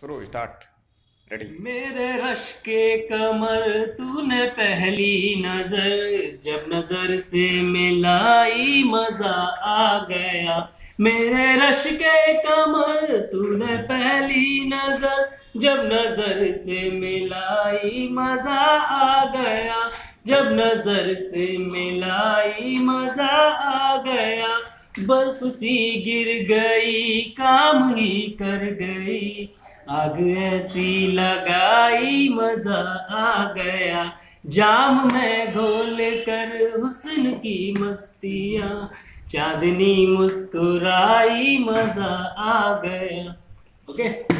शुरू start ready मेरे rush के कमर, तूने पहली नज़र। जब नज़र से मिलाई, मज़ा आ गया। मेरे रश के कमर, तूने पहली नज़र। जब नज़र से मिलाई, मज़ा आ गया। जब नज़र से मिलाई, मज़ा आ गया। बर्फ़ सी गिर गई, काम ही कर गई आग ऐसी लगाई, मज़ा आ गया। जाम में घोल कर हुसन की मस्तिया। चांदनी मुस्कुराई, मज़ा आ गया। ओके